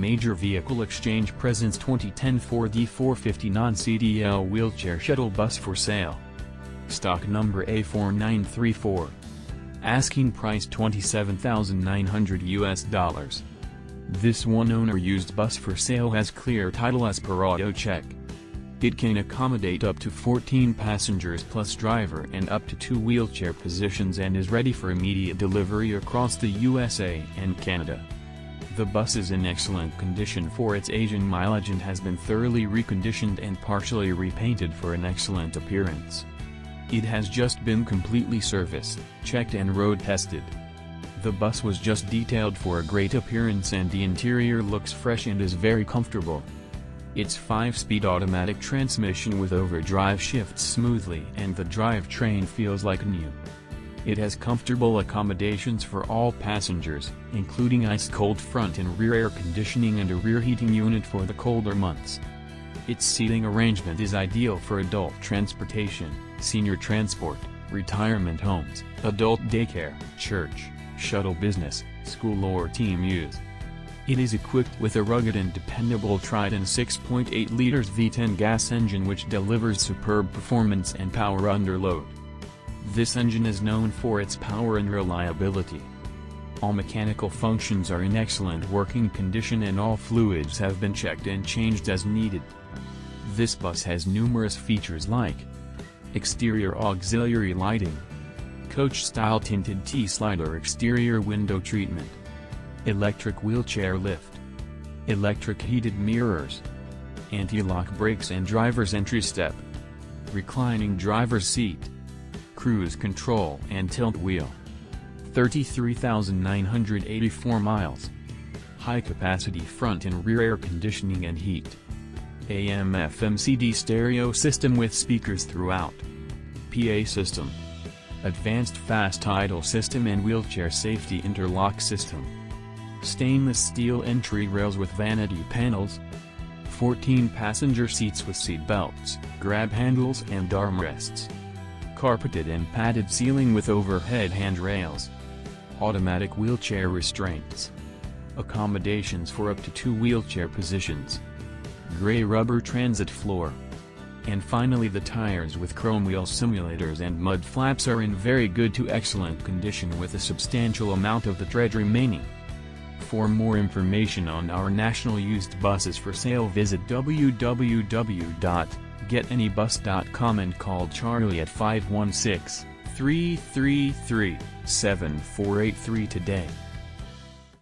Major Vehicle Exchange presents 2010 Ford E450 non-CDL wheelchair shuttle bus for sale. Stock number A4934. Asking price 27,900 US dollars. This one owner used bus for sale has clear title as per auto check. It can accommodate up to 14 passengers plus driver and up to two wheelchair positions and is ready for immediate delivery across the USA and Canada. The bus is in excellent condition for its age and mileage and has been thoroughly reconditioned and partially repainted for an excellent appearance. It has just been completely serviced, checked and road tested. The bus was just detailed for a great appearance and the interior looks fresh and is very comfortable. Its 5-speed automatic transmission with overdrive shifts smoothly and the drivetrain feels like new. It has comfortable accommodations for all passengers, including ice-cold front and rear air conditioning and a rear heating unit for the colder months. Its seating arrangement is ideal for adult transportation, senior transport, retirement homes, adult daycare, church, shuttle business, school or team use. It is equipped with a rugged and dependable Triton 6.8 liters V10 gas engine which delivers superb performance and power under load. This engine is known for its power and reliability. All mechanical functions are in excellent working condition and all fluids have been checked and changed as needed. This bus has numerous features like Exterior auxiliary lighting Coach-style tinted T-slider exterior window treatment Electric wheelchair lift. Electric heated mirrors. Anti-lock brakes and driver's entry step. Reclining driver's seat. Cruise control and tilt wheel. 33,984 miles. High capacity front and rear air conditioning and heat. AM FM CD stereo system with speakers throughout. PA system. Advanced fast idle system and wheelchair safety interlock system stainless steel entry rails with vanity panels, 14 passenger seats with seat belts, grab handles and armrests, carpeted and padded ceiling with overhead handrails, automatic wheelchair restraints, accommodations for up to two wheelchair positions, gray rubber transit floor, and finally the tires with chrome wheel simulators and mud flaps are in very good to excellent condition with a substantial amount of the tread remaining. For more information on our national used buses for sale visit www.getanybus.com and call Charlie at 516-333-7483 today.